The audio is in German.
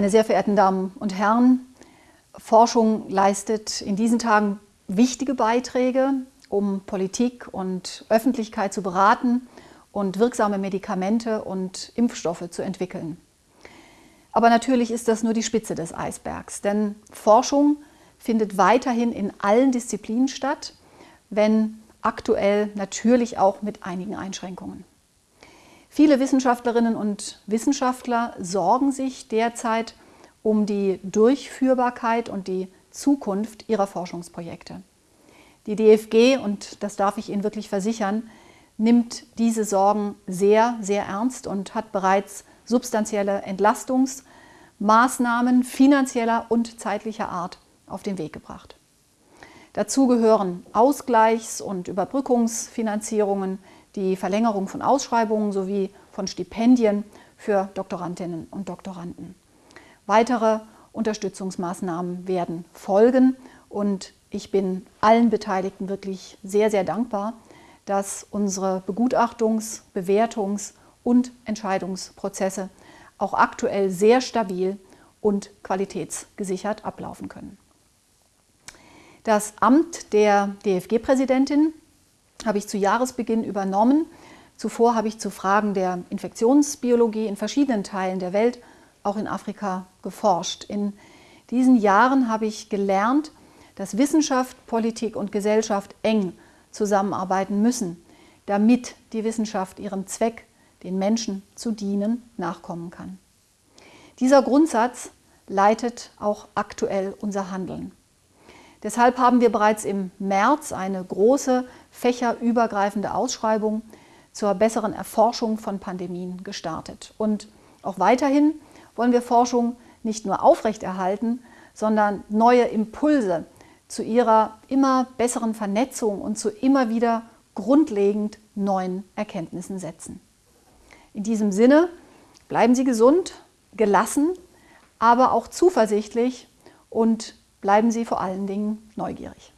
Meine sehr verehrten Damen und Herren, Forschung leistet in diesen Tagen wichtige Beiträge, um Politik und Öffentlichkeit zu beraten und wirksame Medikamente und Impfstoffe zu entwickeln. Aber natürlich ist das nur die Spitze des Eisbergs, denn Forschung findet weiterhin in allen Disziplinen statt, wenn aktuell natürlich auch mit einigen Einschränkungen. Viele Wissenschaftlerinnen und Wissenschaftler sorgen sich derzeit um die Durchführbarkeit und die Zukunft ihrer Forschungsprojekte. Die DFG, und das darf ich Ihnen wirklich versichern, nimmt diese Sorgen sehr, sehr ernst und hat bereits substanzielle Entlastungsmaßnahmen finanzieller und zeitlicher Art auf den Weg gebracht. Dazu gehören Ausgleichs- und Überbrückungsfinanzierungen, die Verlängerung von Ausschreibungen sowie von Stipendien für Doktorandinnen und Doktoranden. Weitere Unterstützungsmaßnahmen werden folgen und ich bin allen Beteiligten wirklich sehr, sehr dankbar, dass unsere Begutachtungs-, Bewertungs- und Entscheidungsprozesse auch aktuell sehr stabil und qualitätsgesichert ablaufen können. Das Amt der DFG-Präsidentin habe ich zu Jahresbeginn übernommen. Zuvor habe ich zu Fragen der Infektionsbiologie in verschiedenen Teilen der Welt, auch in Afrika, geforscht. In diesen Jahren habe ich gelernt, dass Wissenschaft, Politik und Gesellschaft eng zusammenarbeiten müssen, damit die Wissenschaft ihrem Zweck, den Menschen zu dienen, nachkommen kann. Dieser Grundsatz leitet auch aktuell unser Handeln. Deshalb haben wir bereits im März eine große fächerübergreifende Ausschreibung zur besseren Erforschung von Pandemien gestartet. Und auch weiterhin wollen wir Forschung nicht nur aufrechterhalten, sondern neue Impulse zu ihrer immer besseren Vernetzung und zu immer wieder grundlegend neuen Erkenntnissen setzen. In diesem Sinne bleiben Sie gesund, gelassen, aber auch zuversichtlich und bleiben Sie vor allen Dingen neugierig.